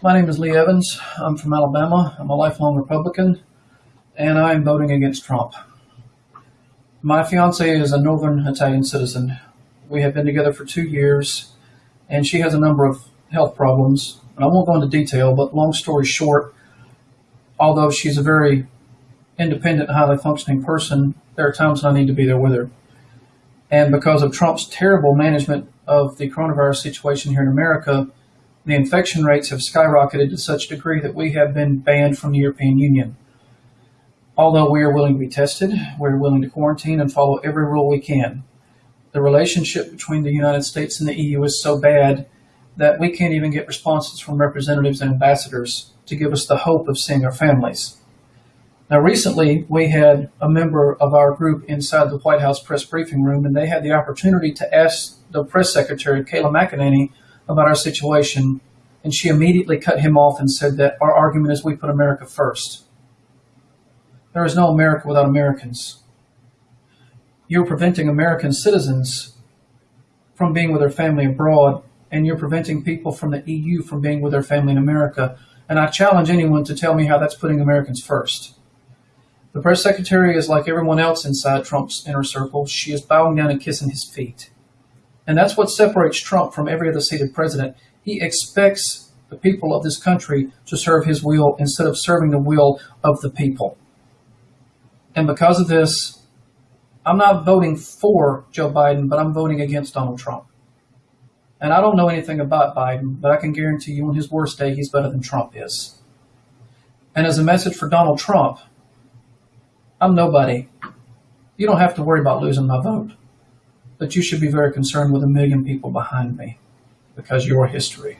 My name is Lee Evans. I'm from Alabama. I'm a lifelong Republican, and I'm voting against Trump. My fiance is a Northern Italian citizen. We have been together for two years, and she has a number of health problems. And I won't go into detail, but long story short, although she's a very independent, highly functioning person, there are times when I need to be there with her. And because of Trump's terrible management of the coronavirus situation here in America, the infection rates have skyrocketed to such a degree that we have been banned from the European Union. Although we are willing to be tested, we're willing to quarantine and follow every rule we can. The relationship between the United States and the EU is so bad that we can't even get responses from representatives and ambassadors to give us the hope of seeing our families. Now, recently, we had a member of our group inside the White House press briefing room, and they had the opportunity to ask the press secretary, Kayleigh McEnany, about our situation, and she immediately cut him off and said that our argument is we put America first. There is no America without Americans. You're preventing American citizens from being with their family abroad, and you're preventing people from the EU from being with their family in America. And I challenge anyone to tell me how that's putting Americans first. The press secretary is like everyone else inside Trump's inner circle. She is bowing down and kissing his feet. And that's what separates Trump from every other seated president. He expects the people of this country to serve his will instead of serving the will of the people. And because of this, I'm not voting for Joe Biden, but I'm voting against Donald Trump. And I don't know anything about Biden, but I can guarantee you on his worst day, he's better than Trump is. And as a message for Donald Trump, I'm nobody. You don't have to worry about losing my vote but you should be very concerned with a million people behind me because your history.